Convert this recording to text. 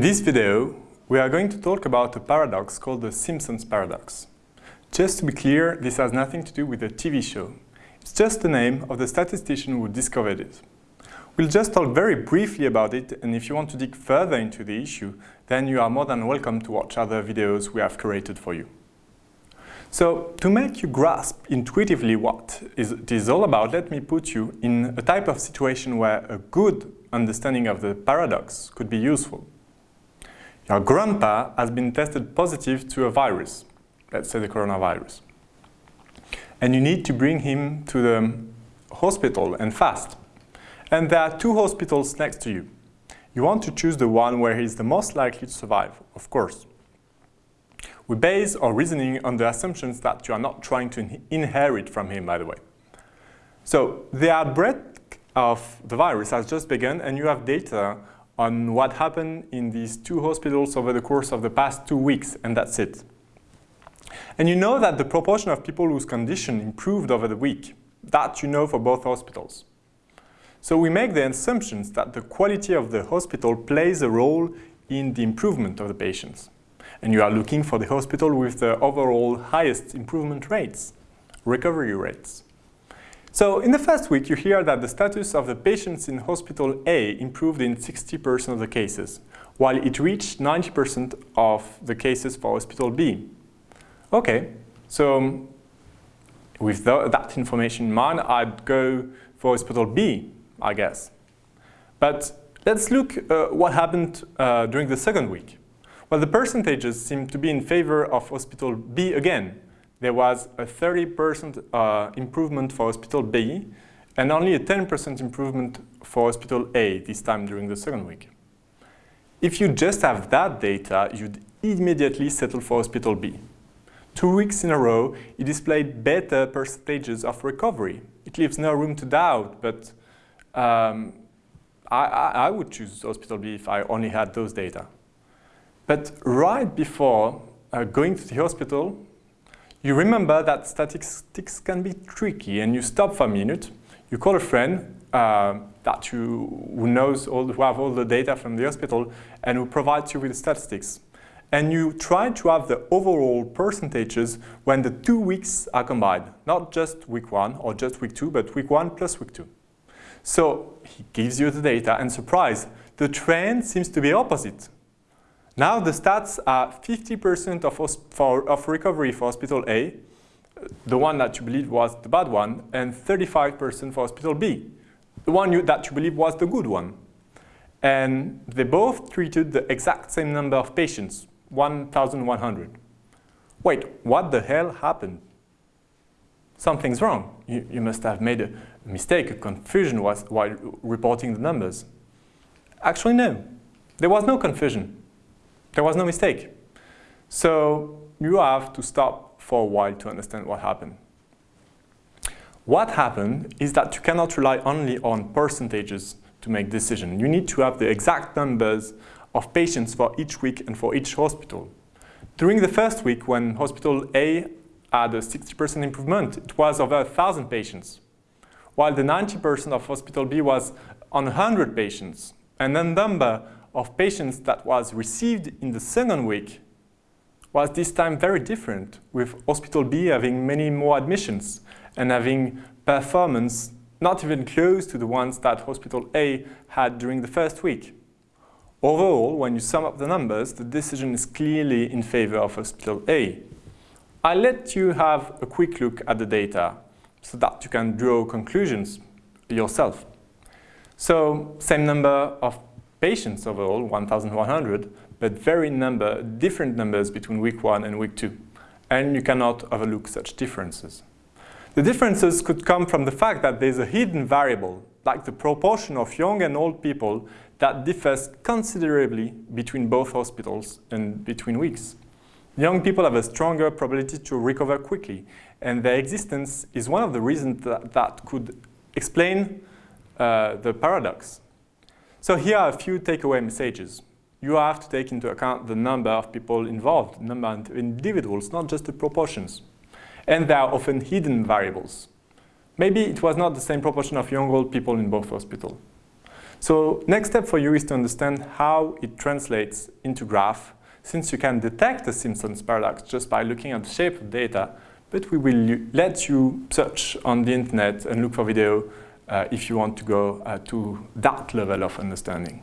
this video, we are going to talk about a paradox called the Simpsons paradox. Just to be clear, this has nothing to do with the TV show. It's just the name of the statistician who discovered it. We'll just talk very briefly about it, and if you want to dig further into the issue, then you are more than welcome to watch other videos we have created for you. So, to make you grasp intuitively what it is all about, let me put you in a type of situation where a good understanding of the paradox could be useful. Your grandpa has been tested positive to a virus, let's say the coronavirus. And you need to bring him to the hospital and fast. And there are two hospitals next to you. You want to choose the one where he is the most likely to survive, of course. We base our reasoning on the assumptions that you are not trying to inherit from him, by the way. So the outbreak of the virus has just begun and you have data on what happened in these two hospitals over the course of the past two weeks, and that's it. And you know that the proportion of people whose condition improved over the week, that you know for both hospitals. So we make the assumptions that the quality of the hospital plays a role in the improvement of the patients. And you are looking for the hospital with the overall highest improvement rates, recovery rates. So in the first week, you hear that the status of the patients in Hospital A improved in 60% of the cases, while it reached 90% of the cases for Hospital B. Okay, so with the, that information in mind, I'd go for Hospital B, I guess. But let's look uh, what happened uh, during the second week. Well, the percentages seem to be in favor of Hospital B again, there was a 30% uh, improvement for Hospital B and only a 10% improvement for Hospital A this time during the second week. If you just have that data, you'd immediately settle for Hospital B. Two weeks in a row, it displayed better percentages of recovery. It leaves no room to doubt, but um, I, I, would choose Hospital B if I only had those data. But right before uh, going to the hospital, you remember that statistics can be tricky and you stop for a minute, you call a friend uh, that you, who knows all, who have all the data from the hospital and who provides you with statistics. And you try to have the overall percentages when the two weeks are combined, not just week one or just week two, but week one plus week two. So he gives you the data and surprise, the trend seems to be opposite. Now the stats are 50% of, of recovery for hospital A, the one that you believe was the bad one, and 35% for hospital B, the one you, that you believe was the good one. And they both treated the exact same number of patients, 1,100. Wait, what the hell happened? Something's wrong. You, you must have made a mistake, a confusion was, while reporting the numbers. Actually, no. There was no confusion. There was no mistake. So you have to stop for a while to understand what happened. What happened is that you cannot rely only on percentages to make decisions. You need to have the exact numbers of patients for each week and for each hospital. During the first week, when Hospital A had a 60% improvement, it was over 1,000 patients, while the 90% of Hospital B was on 100 patients. And the number of patients that was received in the second week was this time very different, with Hospital B having many more admissions and having performance not even close to the ones that Hospital A had during the first week. Overall, when you sum up the numbers, the decision is clearly in favor of Hospital A. I'll let you have a quick look at the data so that you can draw conclusions yourself. So, same number of patients overall, 1,100, but very number, different numbers between week one and week two. And you cannot overlook such differences. The differences could come from the fact that there's a hidden variable, like the proportion of young and old people that differs considerably between both hospitals and between weeks. Young people have a stronger probability to recover quickly, and their existence is one of the reasons that, that could explain uh, the paradox. So here are a few takeaway messages. You have to take into account the number of people involved, number of individuals, not just the proportions. And there are often hidden variables. Maybe it was not the same proportion of young old people in both hospitals. So next step for you is to understand how it translates into graph, since you can detect the Simpson's paradox just by looking at the shape of data, but we will let you search on the internet and look for video uh, if you want to go uh, to that level of understanding.